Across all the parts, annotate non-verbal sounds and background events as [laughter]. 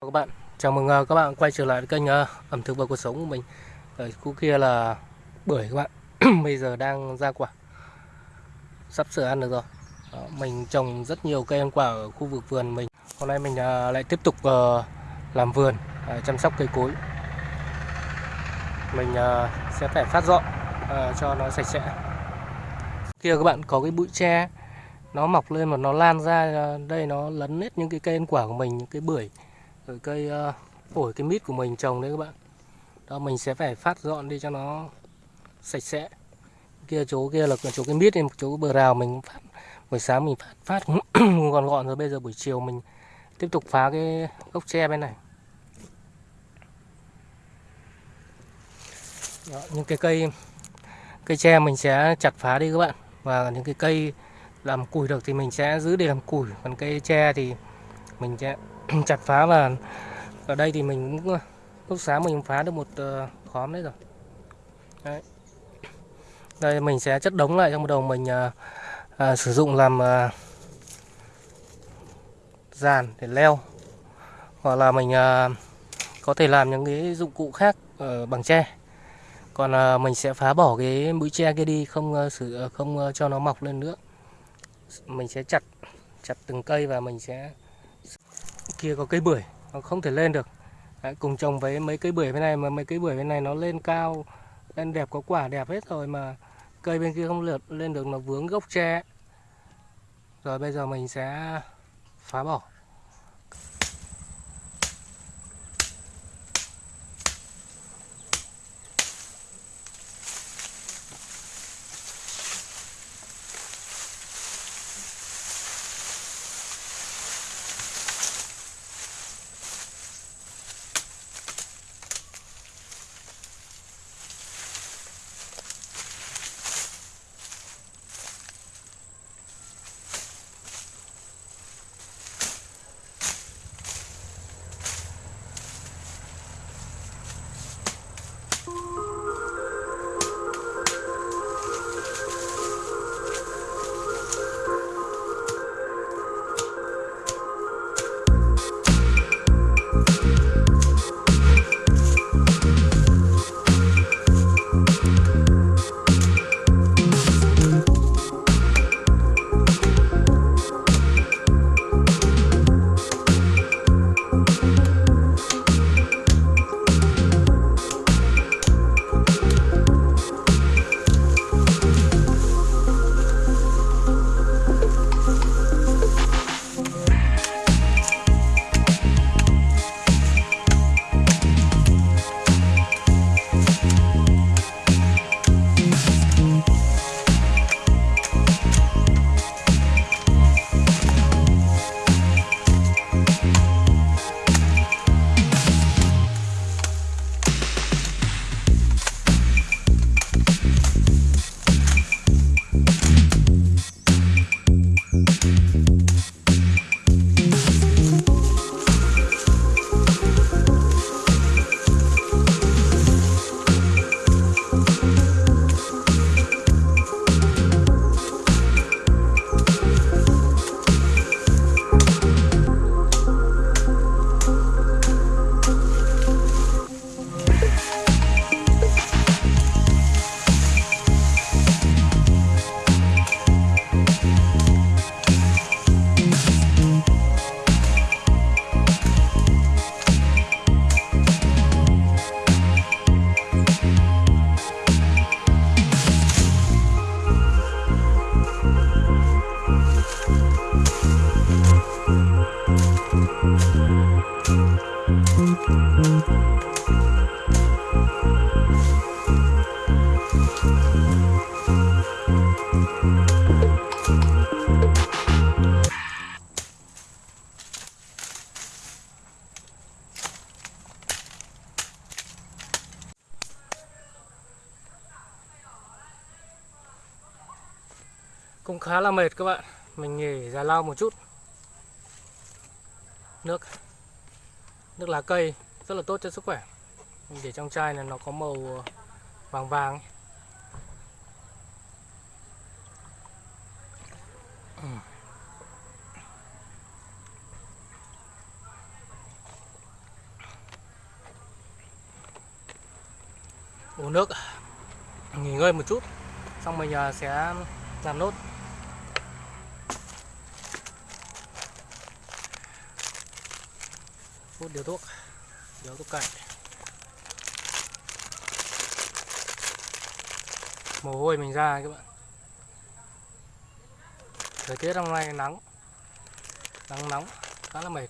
các bạn. Chào mừng ờ, các bạn quay trở lại với kênh ờ, ẩm thực và cuộc sống của mình. Ở khu kia là bưởi các bạn. [clears throat] Bây giờ đang ra quả. Sắp sửa ăn được rồi. Đó, mình trồng rất nhiều cây ăn quả ở khu vực vườn mình. Hôm nay mình ờ, lại tiếp tục làm vườn chăm sóc cây cối. Mình sẽ phải phát dọn cho nó sạch sẽ. Kia các bạn có cái bụi tre nó mọc lên mà nó lan ra đây nó lấn hết những cái cây ăn quả của mình những cái bưởi rồi cây ờ, uh, ổi cái mít của mình trồng đấy các bạn. Đó mình sẽ phải phát dọn đi cho nó sạch sẽ. Kia chỗ kia là chỗ cái mít này chỗ bờ rào mình phát buổi sáng mình phát phát [clears throat] gọn gọn rồi bây giờ buổi chiều mình tiếp tục phá cái gốc tre bên này. Đó, những cái cây cây tre mình sẽ chặt phá đi các bạn. Và những cái cây làm củi được thì mình sẽ giữ để làm củi. Còn cây tre thì mình sẽ [clears throat] chặt phá và ở đây thì mình cũng ờ, lúc sáng mình phá được một ờ, khóm đấy rồi. Đấy. đây mình sẽ chất đống lại trong đầu mình à, à, sử dụng làm à, dàn để leo. Hoặc là mình à, có thể làm những cái dụng cụ khác ở bằng tre. Còn à, mình sẽ phá bỏ cái mũi tre kia đi không uh, sử không uh, cho nó mọc lên nữa. Mình sẽ chặt chặt từng cây và mình sẽ kia có cây bưởi nó không thể lên được. Đấy, cùng trồng với mấy cây bưởi bên này mà mấy cây bưởi bên này nó lên cao lên đẹp có quả đẹp hết rồi mà cây bên kia không lượt lên được nó vướng gốc tre. Rồi bây giờ mình sẽ phá bỏ. khá là mệt các bạn. Mình nghỉ giải lao một chút. Nước. Nước lá cây, rất là tốt cho sức khỏe. Mình để trong chai này nó có màu ờ, vàng vàng uống nước. Nghỉ ngơi một chút. Xong mình ờ, sẽ làm nốt. Phút điều thuốc điều thuốc cậy, mồ hôi mình ra các bạn. Thời tiết hôm nay nắng nắng nóng khá là mệt.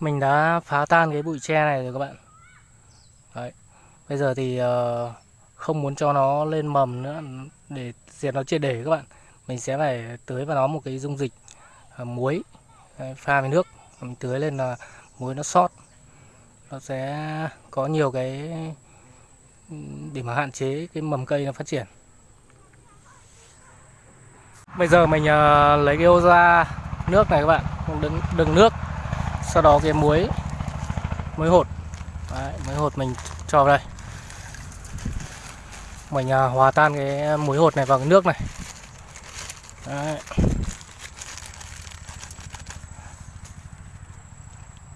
Mình đã phá tan cái bụi tre này rồi các bạn. Đấy. bây giờ thì uh, không muốn cho nó lên mầm nữa để diệt nó triệt để các bạn. Mình sẽ phải tưới vào nó một cái dung dịch uh, muối Đấy, pha với nước. Mình tưới lên là muối nó sót. Nó sẽ có nhiều cái để mà hạn chế cái mầm cây nó phát triển. Bây giờ mình uh, lấy cái ô ra nước này các bạn. Đừng đừng nước sau đó cái muối muối hột. Đấy, muối hột mình cho vào đây. Mình à, hòa tan cái muối hột này vào cái nước này. Đấy.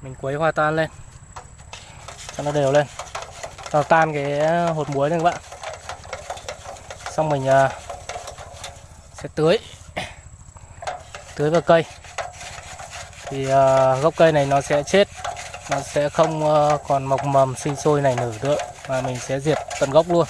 mình quấy hòa tan lên. Cho nó đều lên. Cho nó tan cái hột muối này các bạn. Xong mình à, sẽ tưới. Tưới vào cây thì uh, gốc cây này nó sẽ chết. Nó sẽ không uh, còn mọc mầm sinh sôi này nở nữa. Mà mình sẽ diệt tận gốc luôn.